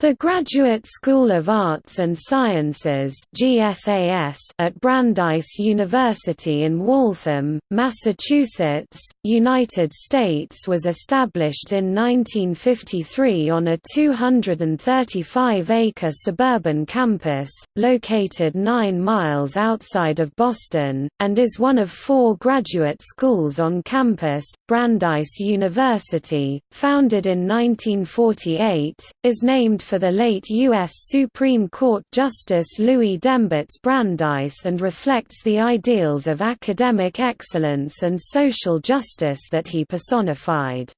The Graduate School of Arts and Sciences at Brandeis University in Waltham, Massachusetts, United States was established in 1953 on a 235-acre suburban campus, located 9 miles outside of Boston, and is one of four graduate schools on campus. Brandeis University, founded in 1948, is named for the late U.S. Supreme Court Justice Louis Dembitz Brandeis and reflects the ideals of academic excellence and social justice that he personified.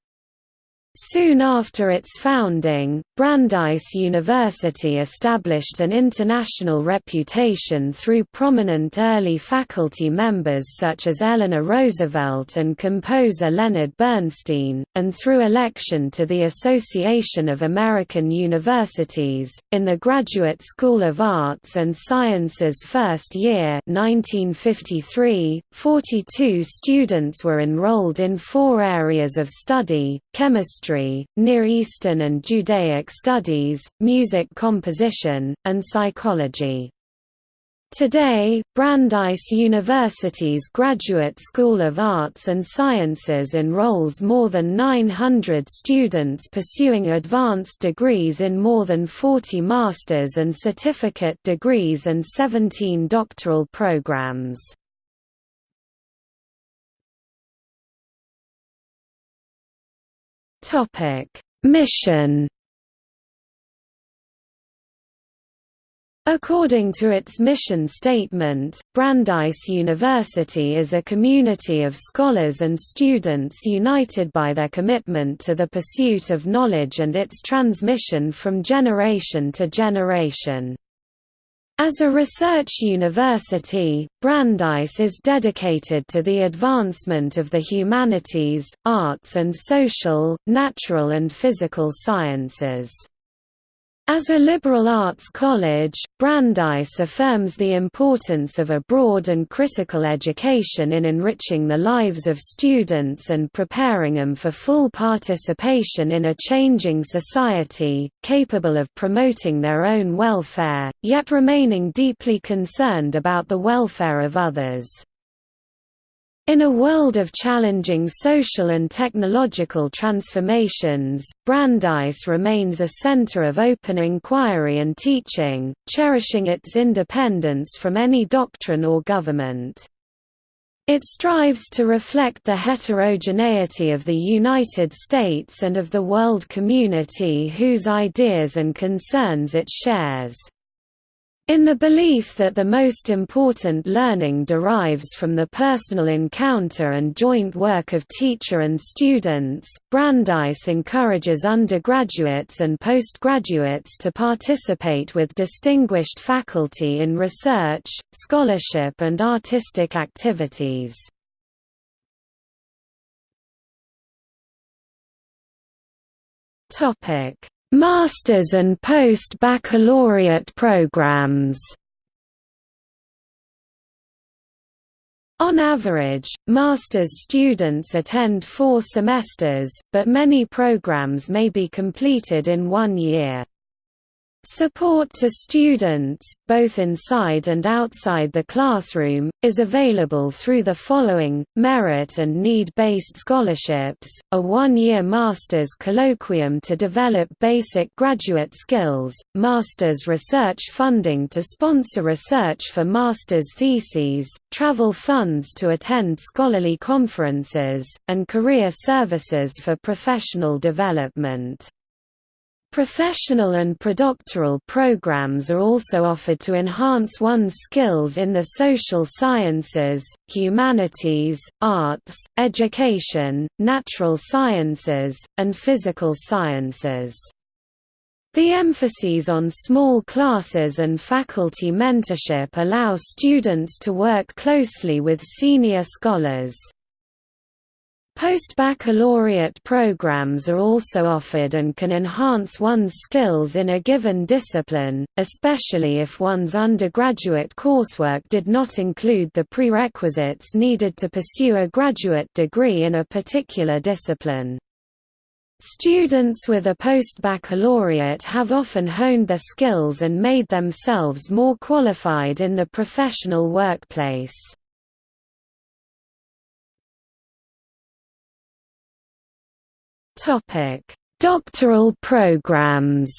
Soon after its founding, Brandeis University established an international reputation through prominent early faculty members such as Eleanor Roosevelt and composer Leonard Bernstein, and through election to the Association of American Universities. In the Graduate School of Arts and Sciences first year 1953, 42 students were enrolled in four areas of study, chemistry history, Near Eastern and Judaic studies, music composition, and psychology. Today, Brandeis University's Graduate School of Arts and Sciences enrolls more than 900 students pursuing advanced degrees in more than 40 master's and certificate degrees and 17 doctoral programs. Topic: Mission. According to its mission statement, Brandeis University is a community of scholars and students united by their commitment to the pursuit of knowledge and its transmission from generation to generation. As a research university, Brandeis is dedicated to the advancement of the humanities, arts and social, natural and physical sciences. As a liberal arts college, Brandeis affirms the importance of a broad and critical education in enriching the lives of students and preparing them for full participation in a changing society, capable of promoting their own welfare, yet remaining deeply concerned about the welfare of others. In a world of challenging social and technological transformations, Brandeis remains a center of open inquiry and teaching, cherishing its independence from any doctrine or government. It strives to reflect the heterogeneity of the United States and of the world community whose ideas and concerns it shares. In the belief that the most important learning derives from the personal encounter and joint work of teacher and students, Brandeis encourages undergraduates and postgraduates to participate with distinguished faculty in research, scholarship and artistic activities. Masters and post-baccalaureate programs On average, master's students attend four semesters, but many programs may be completed in one year. Support to students, both inside and outside the classroom, is available through the following, merit and need-based scholarships, a one-year master's colloquium to develop basic graduate skills, master's research funding to sponsor research for master's theses, travel funds to attend scholarly conferences, and career services for professional development. Professional and predoctoral programs are also offered to enhance one's skills in the social sciences, humanities, arts, education, natural sciences, and physical sciences. The emphases on small classes and faculty mentorship allow students to work closely with senior scholars. Post-baccalaureate programs are also offered and can enhance one's skills in a given discipline, especially if one's undergraduate coursework did not include the prerequisites needed to pursue a graduate degree in a particular discipline. Students with a post-baccalaureate have often honed their skills and made themselves more qualified in the professional workplace. Doctoral programs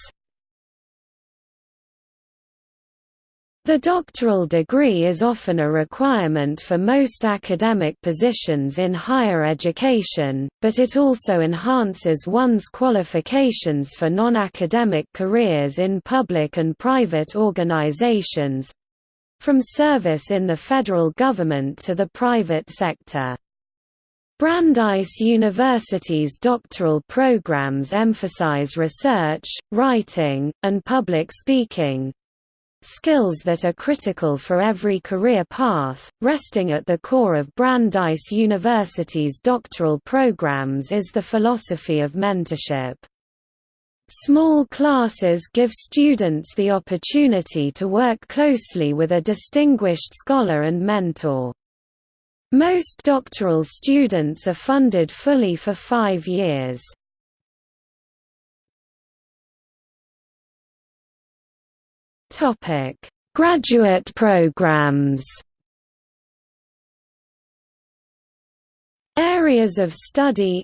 The doctoral degree is often a requirement for most academic positions in higher education, but it also enhances one's qualifications for non-academic careers in public and private organizations—from service in the federal government to the private sector. Brandeis University's doctoral programs emphasize research, writing, and public speaking, skills that are critical for every career path. Resting at the core of Brandeis University's doctoral programs is the philosophy of mentorship. Small classes give students the opportunity to work closely with a distinguished scholar and mentor. Most doctoral students are funded fully for five years. Topic: Graduate programs. Areas of study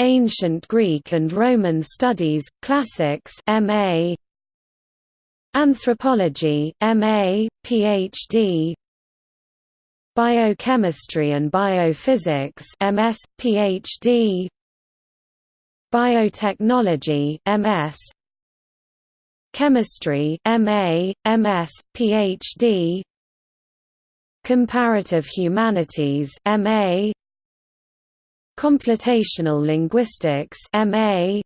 Ancient Greek and Roman Studies, Classics MA Anthropology MA, PhD Biochemistry and Biophysics MS, PhD Biotechnology MS, Chemistry MA, MS, PhD Comparative Humanities MA Computational Linguistics MA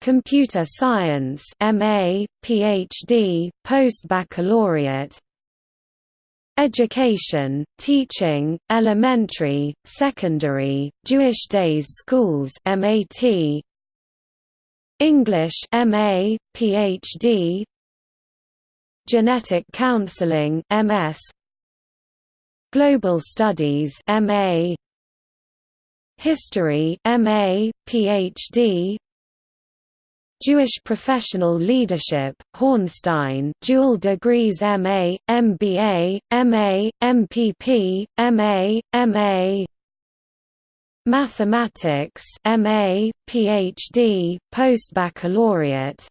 Computer Science MA, PhD, Post-Baccalaureate Education, teaching, elementary, secondary, Jewish days schools MAT, English MA, PhD Genetic Counseling MS Global Studies MA History MA, PhD Jewish Professional Leadership, Hornstein dual degrees MA, MBA, MA, MPP, MA, MA Mathematics MA, PhD, postbaccalaureate.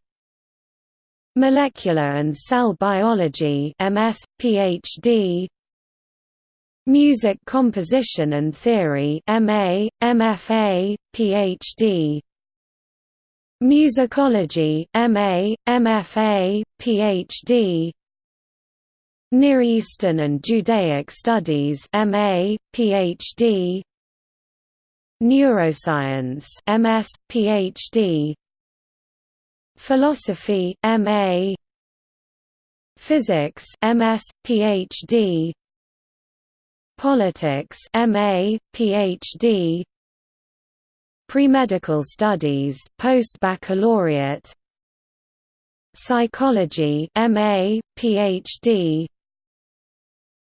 Molecular and Cell Biology MS, PhD Music Composition and Theory MA, MFA, PhD Musicology MA, MFA, PhD Near Eastern and Judaic Studies MA, PhD Neuroscience MS, PhD Philosophy MA Physics MS, PhD Politics MA, PhD Pre-medical studies post-baccalaureate Psychology MA, PhD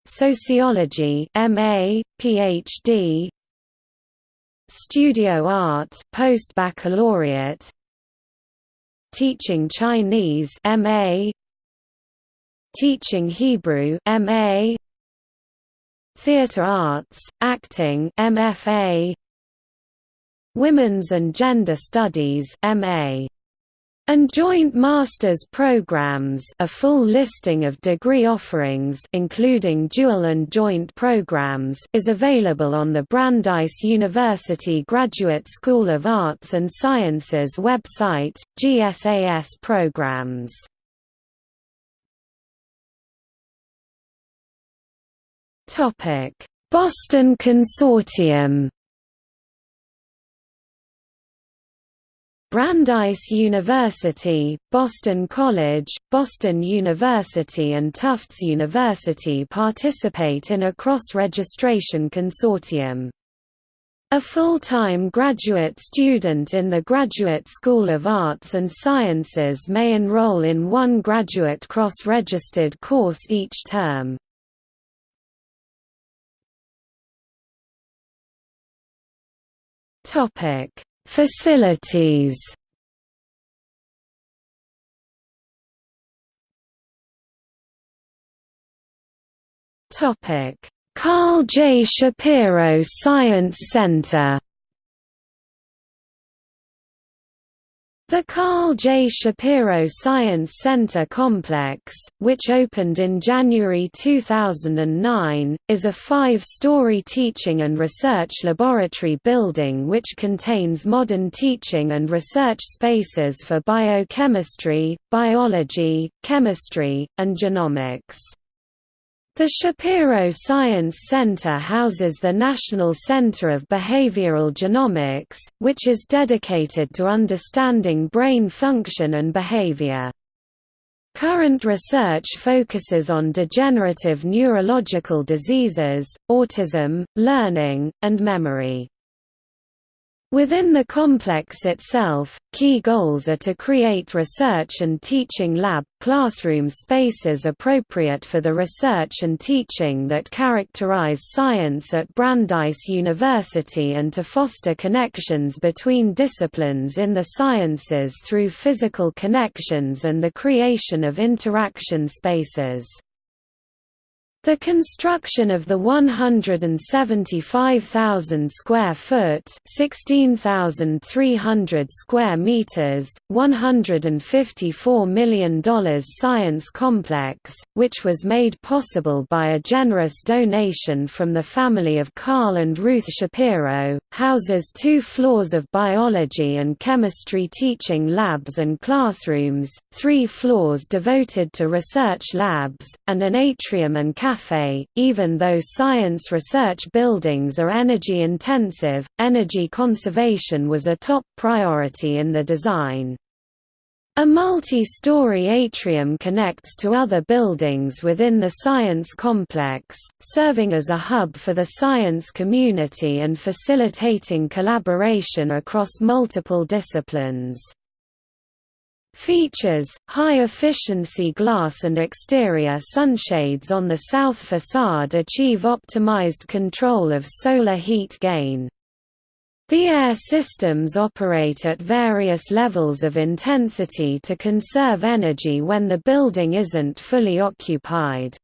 Sociology MA, PhD Studio Art post-baccalaureate Teaching Chinese MA Teaching Hebrew MA Theatre Arts, Acting MFA Women's and Gender Studies MA and joint master's programs a full listing of degree offerings including dual and joint programs is available on the Brandeis University Graduate School of Arts and Sciences website, GSAS programs. Boston Consortium Brandeis University, Boston College, Boston University and Tufts University participate in a cross-registration consortium. A full-time graduate student in the Graduate School of Arts and Sciences may enroll in one graduate cross-registered course each term. Facilities Carl J. Shapiro Science Center The Carl J. Shapiro Science Center complex, which opened in January 2009, is a five-story teaching and research laboratory building which contains modern teaching and research spaces for biochemistry, biology, chemistry, and genomics. The Shapiro Science Center houses the National Center of Behavioral Genomics, which is dedicated to understanding brain function and behavior. Current research focuses on degenerative neurological diseases, autism, learning, and memory. Within the complex itself, key goals are to create research and teaching lab, classroom spaces appropriate for the research and teaching that characterize science at Brandeis University and to foster connections between disciplines in the sciences through physical connections and the creation of interaction spaces. The construction of the 175,000 square foot (16,300 square meters), 154 million dollars science complex, which was made possible by a generous donation from the family of Carl and Ruth Shapiro, houses two floors of biology and chemistry teaching labs and classrooms, three floors devoted to research labs, and an atrium and cafe cafe. Even though science research buildings are energy intensive, energy conservation was a top priority in the design. A multi-story atrium connects to other buildings within the science complex, serving as a hub for the science community and facilitating collaboration across multiple disciplines. Features, high-efficiency glass and exterior sunshades on the south facade achieve optimized control of solar heat gain. The air systems operate at various levels of intensity to conserve energy when the building isn't fully occupied.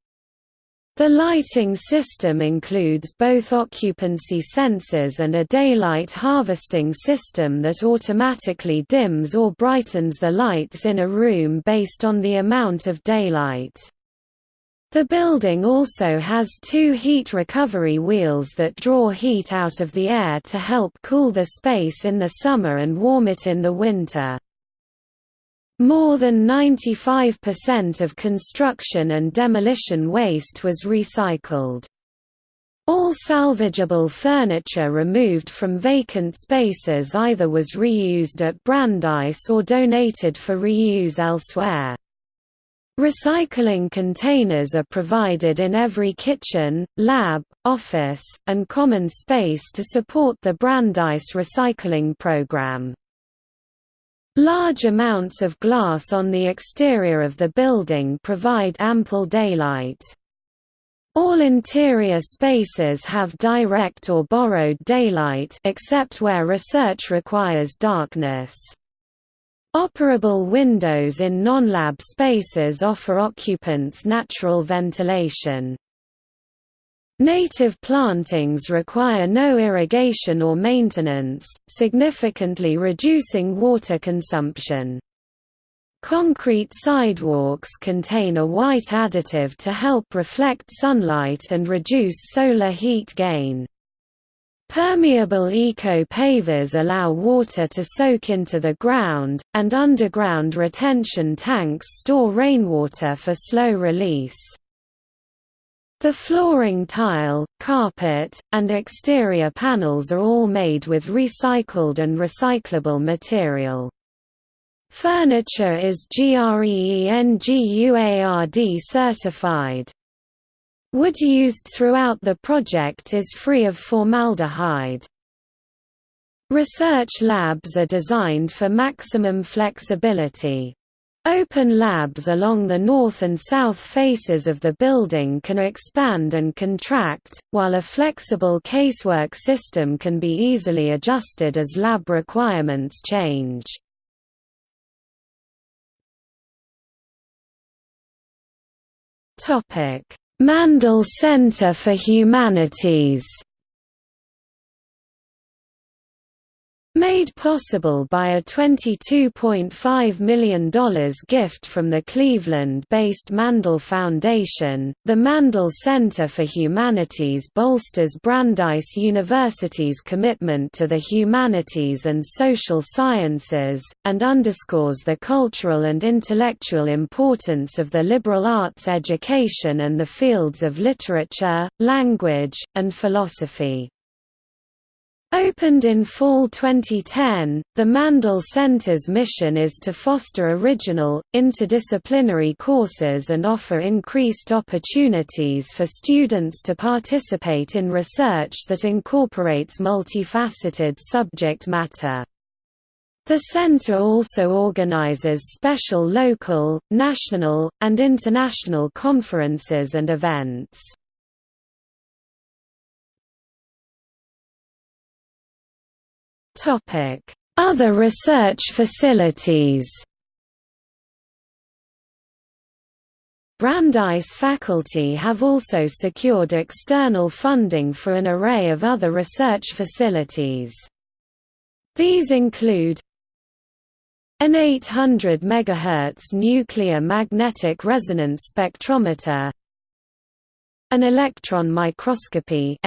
The lighting system includes both occupancy sensors and a daylight harvesting system that automatically dims or brightens the lights in a room based on the amount of daylight. The building also has two heat recovery wheels that draw heat out of the air to help cool the space in the summer and warm it in the winter. More than 95% of construction and demolition waste was recycled. All salvageable furniture removed from vacant spaces either was reused at Brandeis or donated for reuse elsewhere. Recycling containers are provided in every kitchen, lab, office, and common space to support the Brandeis recycling program. Large amounts of glass on the exterior of the building provide ample daylight. All interior spaces have direct or borrowed daylight except where research requires darkness. Operable windows in non-lab spaces offer occupants natural ventilation. Native plantings require no irrigation or maintenance, significantly reducing water consumption. Concrete sidewalks contain a white additive to help reflect sunlight and reduce solar heat gain. Permeable eco-pavers allow water to soak into the ground, and underground retention tanks store rainwater for slow release. The flooring tile, carpet, and exterior panels are all made with recycled and recyclable material. Furniture is GREENGUARD certified. Wood used throughout the project is free of formaldehyde. Research labs are designed for maximum flexibility. Open labs along the north and south faces of the building can expand and contract, while a flexible casework system can be easily adjusted as lab requirements change. Mandel Center for Humanities Made possible by a $22.5 million gift from the Cleveland-based Mandel Foundation, the Mandel Center for Humanities bolsters Brandeis University's commitment to the humanities and social sciences, and underscores the cultural and intellectual importance of the liberal arts education and the fields of literature, language, and philosophy. Opened in fall 2010, the Mandel Center's mission is to foster original, interdisciplinary courses and offer increased opportunities for students to participate in research that incorporates multifaceted subject matter. The center also organizes special local, national, and international conferences and events. Other research facilities Brandeis faculty have also secured external funding for an array of other research facilities. These include an 800 MHz nuclear magnetic resonance spectrometer an electron microscopy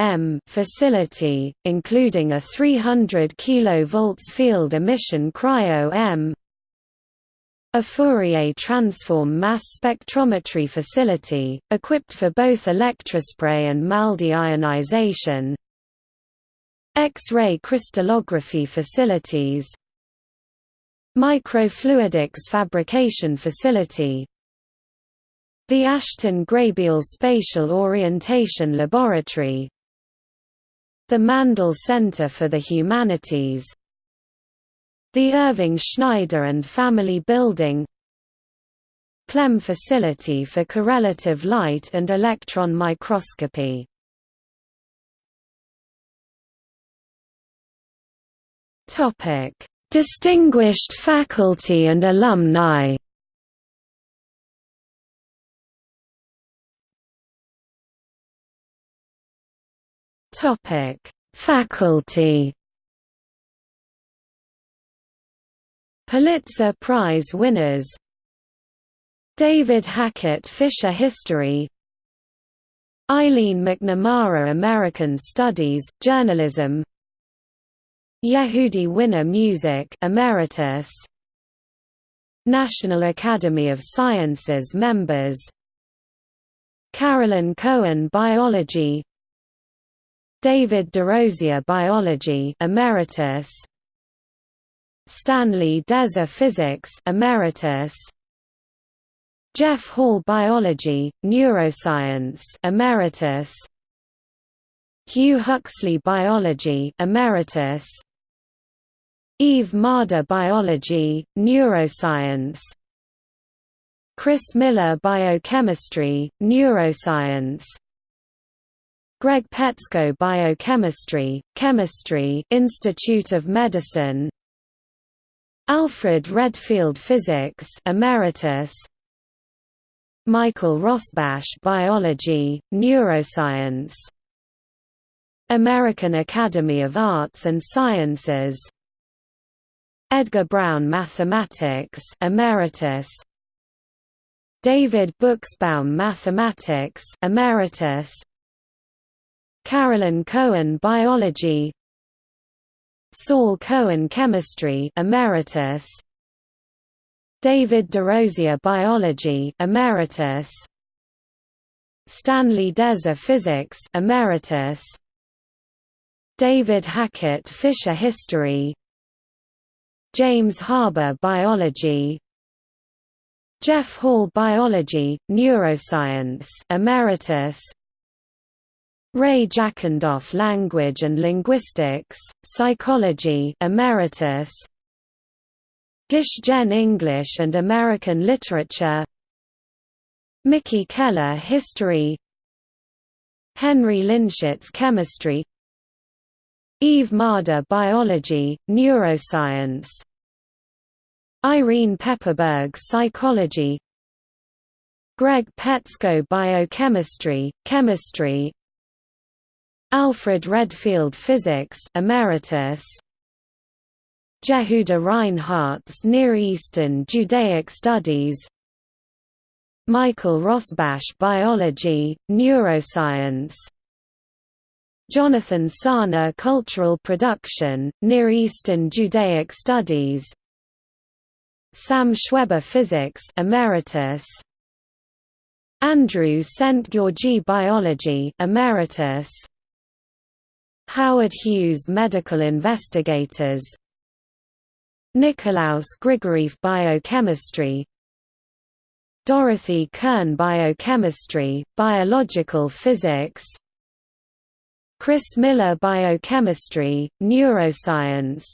facility, including a 300 kV field emission cryo-EM a Fourier transform mass spectrometry facility, equipped for both electrospray and MALDI ionization. X-ray crystallography facilities. Microfluidics fabrication facility the Ashton Graybiel Spatial Orientation Laboratory The Mandel Center for the Humanities The Irving Schneider and Family Building Clem Facility for Correlative Light and Electron Microscopy. Distinguished faculty and alumni Topic: Faculty. Pulitzer Prize winners. David Hackett Fischer History. Eileen McNamara American Studies, Journalism. Yehudi Wyner Music Emeritus. National Academy of Sciences members. Carolyn Cohen Biology David DeRosier Biology Emeritus. Stanley Deser Physics Emeritus. Jeff Hall Biology, Neuroscience Emeritus. Hugh Huxley Biology Emeritus. Eve Marder Biology, Neuroscience. Chris Miller Biochemistry, Neuroscience Greg Petsko Biochemistry, Chemistry Institute of Medicine. Alfred Redfield Physics Emeritus. Michael Rosbash Biology, Neuroscience. American Academy of Arts and Sciences. Edgar Brown Mathematics Emeritus. David Buchsbaum Mathematics Emeritus Carolyn Cohen Biology. Saul Cohen Chemistry Emeritus. David DeRosier Biology Emeritus. Stanley Deser Physics Emeritus. David Hackett Fischer History. James Haber Biology. Jeff Hall Biology, Neuroscience Emeritus Ray Jackendoff Language and Linguistics, Psychology Emeritus. Gish Jen English and American Literature. Mickey Keller History. Henry Linschitz Chemistry. Eve Marder Biology, Neuroscience. Irene Pepperberg Psychology. Greg Petsko Biochemistry, Chemistry Alfred Redfield Physics Emeritus. Jehuda Reinharz Near Eastern Judaic Studies. Michael Rosbash Biology, Neuroscience. Jonathan Sarna Cultural Production, Near Eastern Judaic Studies. Sam Schweber Physics Emeritus. Andrew Szent-Györgyi Biology Emeritus Howard Hughes Medical Investigators. Nikolaus Grigorieff Biochemistry. Dorothy Kern Biochemistry, Biological Physics. Chris Miller Biochemistry, Neuroscience.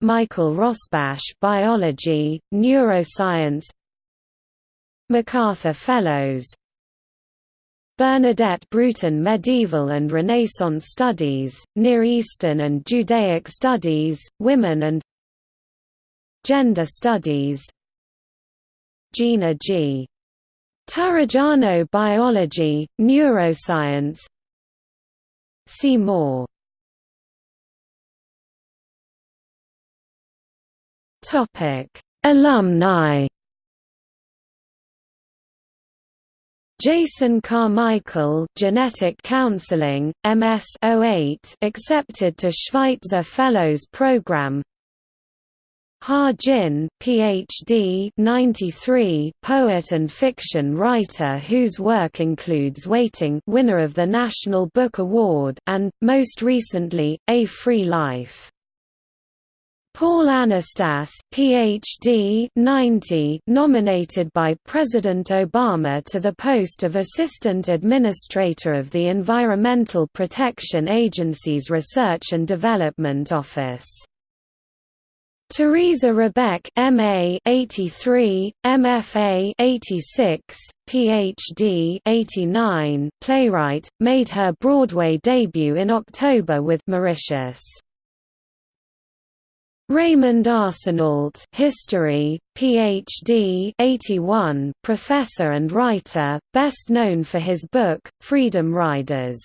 Michael Rosbash Biology, Neuroscience. MacArthur Fellows Bernadette Brooten Medieval and Renaissance Studies, Near Eastern and Judaic Studies, Women and Gender Studies. Gina G. Turrigiano Biology, Neuroscience. See more Alumni Jason Carmichael Genetic Counseling, MS 08 accepted to Schweitzer Fellows Program Ha Jin, Ph.D. 93, poet and fiction writer whose work includes Waiting, winner of the National Book Award, and most recently, A Free Life. Paul Anastas, Ph.D. 90, nominated by President Obama to the post of Assistant Administrator of the Environmental Protection Agency's Research and Development Office. Teresa Rebeck MA 83, MFA 86, PhD 89, playwright, made her Broadway debut in October with Mauritius. Raymond Arsenault History, Ph.D. 81, professor and writer, best known for his book, Freedom Riders.